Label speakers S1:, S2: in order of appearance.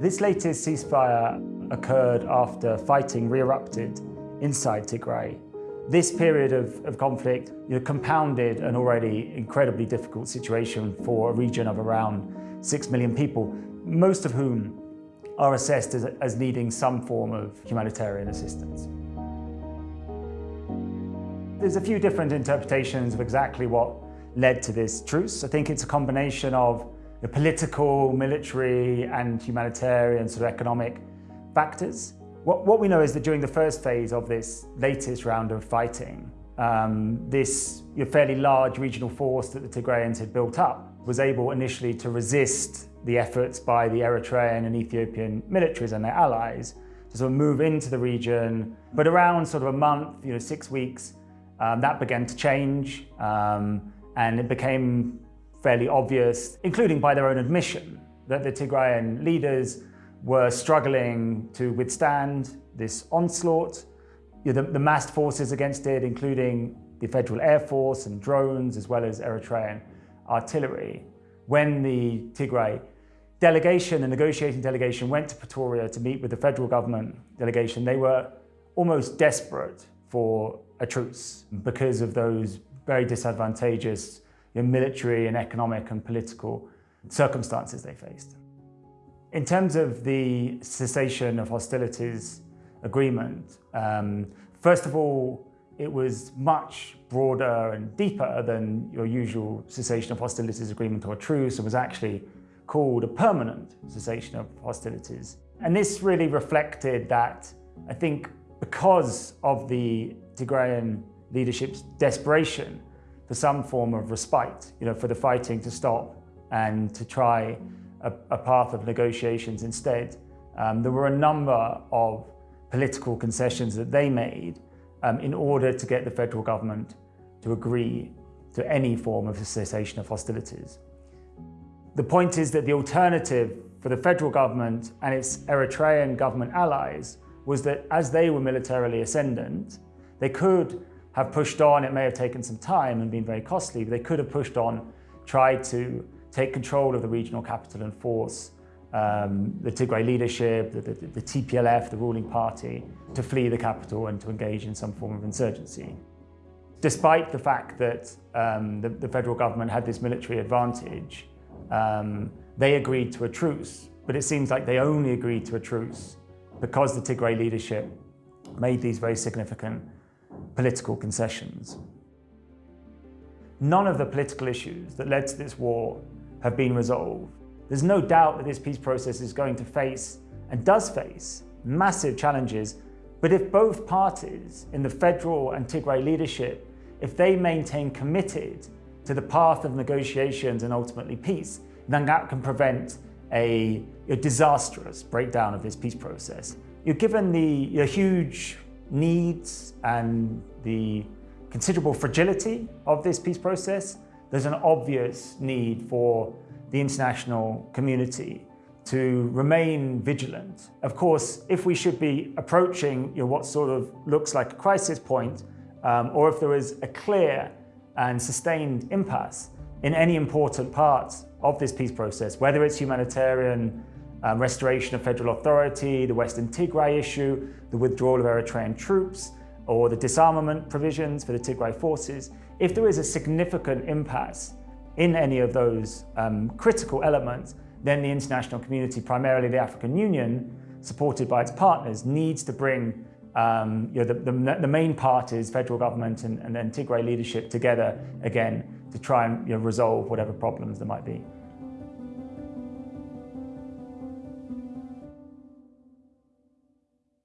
S1: This latest ceasefire occurred after fighting re-erupted inside Tigray. This period of, of conflict you know, compounded an already incredibly difficult situation for a region of around 6 million people, most of whom are assessed as, as needing some form of humanitarian assistance. There's a few different interpretations of exactly what led to this truce. I think it's a combination of the political, military and humanitarian sort of economic factors. What, what, we know is that during the first phase of this latest round of fighting, um, this fairly large regional force that the Tigrayans had built up was able initially to resist the efforts by the Eritrean and Ethiopian militaries and their allies to sort of move into the region. But around sort of a month, you know, six weeks, um, that began to change um, and it became fairly obvious, including by their own admission, that the Tigrayan leaders were struggling to withstand this onslaught. You know, the, the massed forces against it, including the Federal Air Force and drones, as well as Eritrean artillery. When the Tigray delegation, the negotiating delegation, went to Pretoria to meet with the federal government delegation, they were almost desperate for a truce because of those very disadvantageous know, military and economic and political circumstances they faced. In terms of the cessation of hostilities agreement, um, first of all, it was much broader and deeper than your usual cessation of hostilities agreement or truce. It was actually called a permanent cessation of hostilities. And this really reflected that, I think, because of the Tigrayan leadership's desperation for some form of respite, you know, for the fighting to stop and to try a, a path of negotiations instead. Um, there were a number of political concessions that they made um, in order to get the federal government to agree to any form of cessation of hostilities. The point is that the alternative for the federal government and its Eritrean government allies was that as they were militarily ascendant, they could have pushed on, it may have taken some time and been very costly, but they could have pushed on, tried to take control of the regional capital and force um, the Tigray leadership, the, the, the, TPLF, the ruling party, to flee the capital and to engage in some form of insurgency. Despite the fact that um, the, the, federal government had this military advantage, um, they agreed to a truce, but it seems like they only agreed to a truce because the Tigray leadership made these very significant political concessions. None of the political issues that led to this war have been resolved. There's no doubt that this peace process is going to face, and does face, massive challenges, but if both parties in the federal and Tigray leadership, if they maintain committed to the path of negotiations and ultimately peace, then that can prevent a, a disastrous breakdown of this peace process. You're given the huge needs and the considerable fragility of this peace process, there's an obvious need for the international community to remain vigilant. Of course, if we should be approaching you know, what sort of looks like a crisis point, um, or if there is a clear and sustained impasse in any important part of this peace process, whether it's humanitarian um, restoration of federal authority, the Western Tigray issue, the withdrawal of Eritrean troops, or the disarmament provisions for the Tigray forces, if there is a significant impasse in any of those um, critical elements, then the international community, primarily the African Union, supported by its partners, needs to bring um, you know, the, the, the, main parties, federal government and, and then Tigray leadership together again to try and you know, resolve whatever problems there might be.